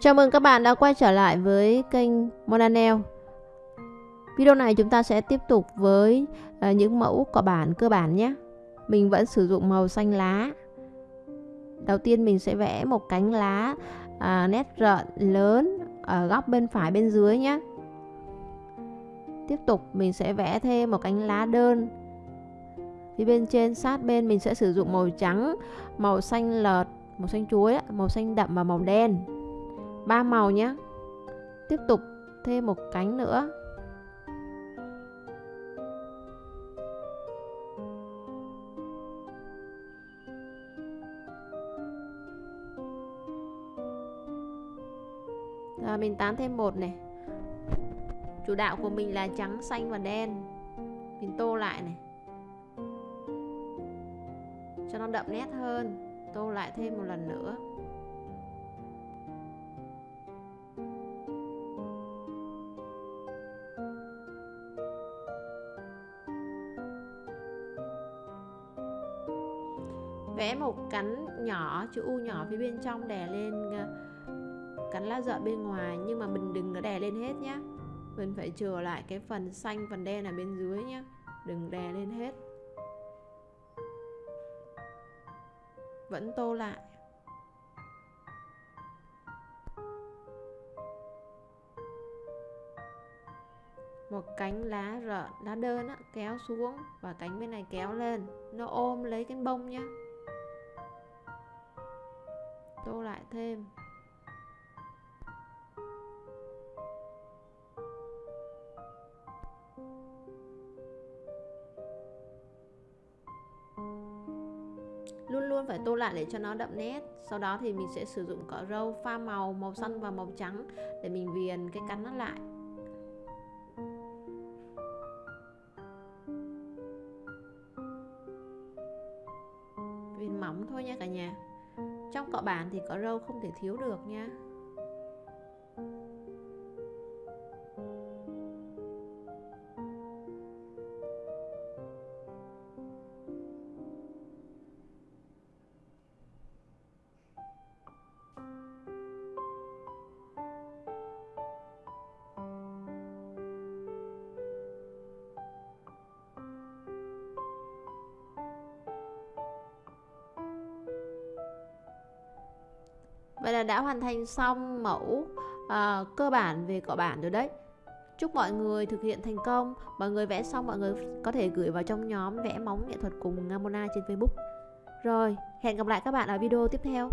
Chào mừng các bạn đã quay trở lại với kênh Monanel Video này chúng ta sẽ tiếp tục với uh, những mẫu cỏ bản cơ bản nhé. Mình vẫn sử dụng màu xanh lá. Đầu tiên mình sẽ vẽ một cánh lá uh, nét rợn lớn ở góc bên phải bên dưới nhé. Tiếp tục mình sẽ vẽ thêm một cánh lá đơn. Phía bên trên sát bên mình sẽ sử dụng màu trắng, màu xanh lợt, màu xanh chuối, màu xanh đậm và màu đen ba màu nhé tiếp tục thêm một cánh nữa. Rồi mình tán thêm một này. Chủ đạo của mình là trắng, xanh và đen. Mình tô lại này. Cho nó đậm nét hơn Tô lại thêm một lần nữa. Vẽ một cánh nhỏ chữ u nhỏ phía bên trong đè lên ờ, cánh lá dợ bên ngoài nhưng mà mình đừng có đè lên hết nhé mình phải chừa lại cái phần xanh phần đen ở bên dưới nhé đừng đè lên hết. Vẫn tô lại. Một cánh lá rợn lá đơn á, kéo xuống và cánh bên này kéo lên. Nó ôm lấy cái bông nhé tô lại thêm. Luôn luôn phải tô lại để cho nó đậm nét. Sau đó thì mình sẽ sử dụng cỏ râu pha màu màu xanh và màu trắng để mình viền cái cánh nó lại. Viền mỏng thôi nha cả nhà trong cọ bản thì cỏ râu không thể thiếu được nha. Vậy là đã hoàn thành xong mẫu uh, cơ bản về cọ bản rồi đấy. Chúc mọi người thực hiện thành công. Mọi người vẽ xong mọi người có thể gửi vào trong nhóm vẽ móng nghệ thuật cùng Mona trên Facebook. Rồi, hẹn gặp lại các bạn ở video tiếp theo.